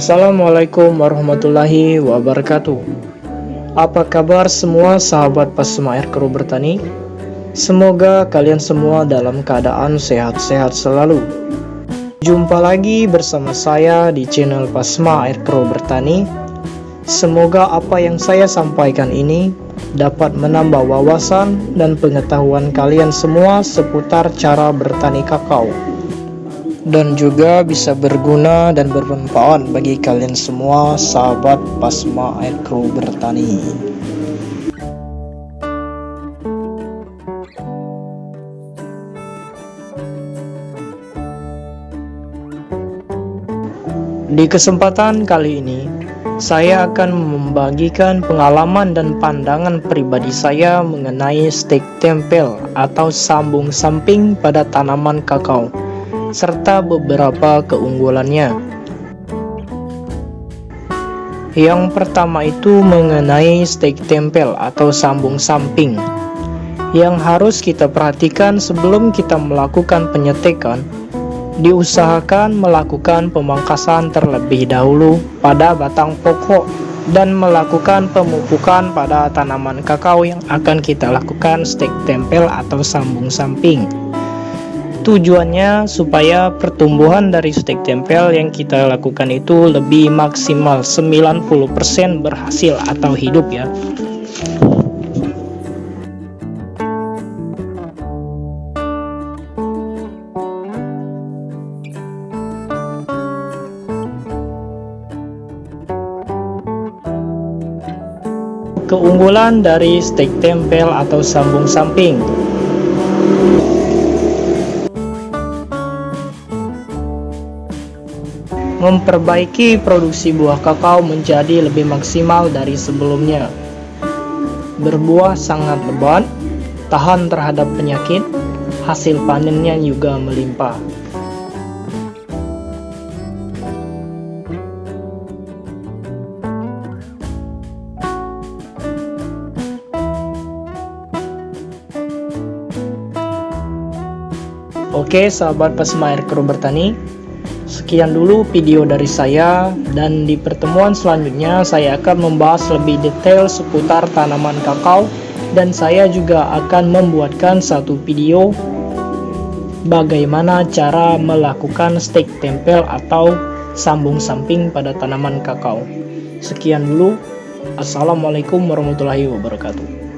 Assalamualaikum warahmatullahi wabarakatuh. Apa kabar semua sahabat Pasma Air Kru Bertani? Semoga kalian semua dalam keadaan sehat-sehat selalu. Jumpa lagi bersama saya di channel Pasma Air Kru Bertani. Semoga apa yang saya sampaikan ini dapat menambah wawasan dan pengetahuan kalian semua seputar cara bertani kakao dan juga bisa berguna dan bermanfaat bagi kalian semua sahabat Pasma Air Crew bertani. Di kesempatan kali ini, saya akan membagikan pengalaman dan pandangan pribadi saya mengenai stek tempel atau sambung samping pada tanaman kakao serta beberapa keunggulannya. Yang pertama itu mengenai stek tempel atau sambung samping yang harus kita perhatikan sebelum kita melakukan penyetekan diusahakan melakukan pemangkasan terlebih dahulu pada batang pokok dan melakukan pemupukan pada tanaman kakao yang akan kita lakukan stek tempel atau sambung samping Tujuannya supaya pertumbuhan dari stek tempel yang kita lakukan itu lebih maksimal 90% berhasil atau hidup ya. Keunggulan dari stek tempel atau sambung samping memperbaiki produksi buah kakao menjadi lebih maksimal dari sebelumnya. Berbuah sangat lebat, tahan terhadap penyakit, hasil panennya juga melimpah. Oke sahabat pesemair kru bertani Sekian dulu video dari saya dan di pertemuan selanjutnya saya akan membahas lebih detail seputar tanaman kakao dan saya juga akan membuatkan satu video bagaimana cara melakukan stek tempel atau sambung samping pada tanaman kakao. Sekian dulu. Assalamualaikum warahmatullahi wabarakatuh.